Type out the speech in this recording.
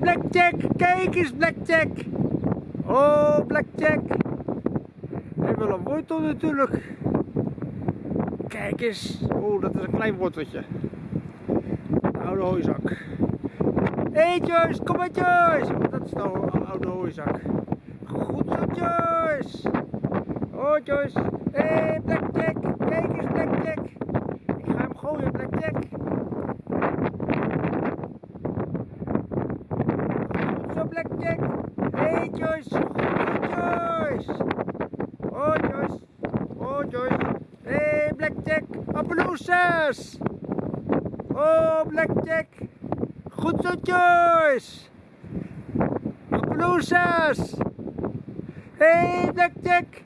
Blackjack! Kijk eens, Blackjack! Oh, Blackjack! Hij wil een wortel natuurlijk. Kijk eens. Oh, dat is een klein worteltje. Een oude hooizak. Hé Joyce, kom maar Joyce! Dat is de ho- oude hooizak. Goed zo Joyce! Oh Joyce! Hé hey, Blackjack! Kijk eens Blackjack! Ik ga hem gooien Blackjack! Blackjack! Hey, Joyce! Joyce! Oh Joyce! Oh Joyce! Hey, Blackjack! Appaloosjes! Oh Blackjack! Goed zo Joyce! Hé hey, Blackjack!